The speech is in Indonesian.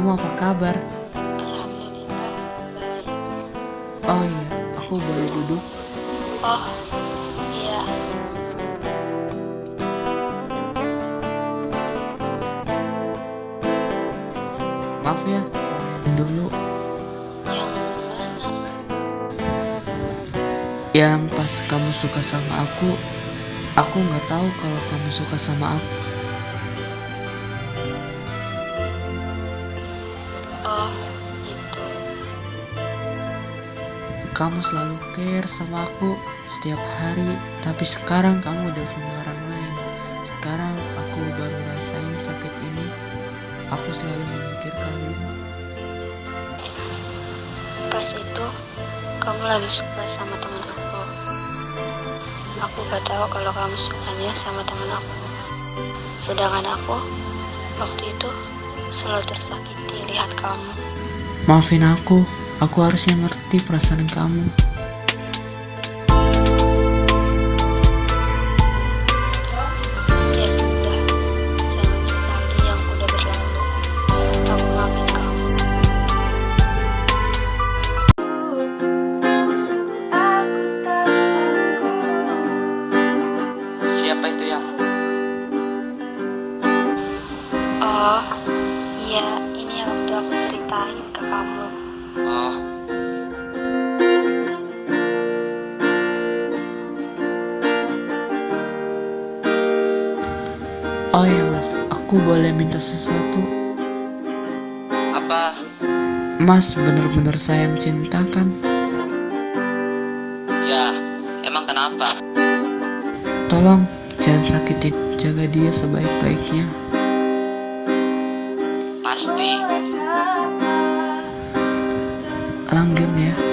kamu apa kabar? Alhamdulillah baik. Oh iya, aku boleh duduk? Oh iya Maaf ya, saya dulu. yang mana? Yang pas kamu suka sama aku, aku nggak tahu kalau kamu suka sama aku. Kamu selalu care sama aku setiap hari, tapi sekarang kamu udah punya orang lain. Sekarang aku baru rasain sakit ini. Aku selalu memikirkan kamu. Pas itu kamu lagi suka sama teman aku. Aku gak tahu kalau kamu sukanya sama teman aku. Sedangkan aku waktu itu selalu tersakiti lihat kamu. Maafin aku, aku harusnya ngerti perasaan kamu. Ya sudah, jangan sesali yang udah berlalu. Aku maafin kamu. Siapa itu yang? Oh, iya, ini yang waktu aku ceritain ke kamu. Oh ya mas, aku boleh minta sesuatu? Apa? Mas bener-bener saya mencintakan. Ya, emang kenapa? Tolong jangan sakitin, jaga dia sebaik-baiknya. Pasti. Langgeng ya.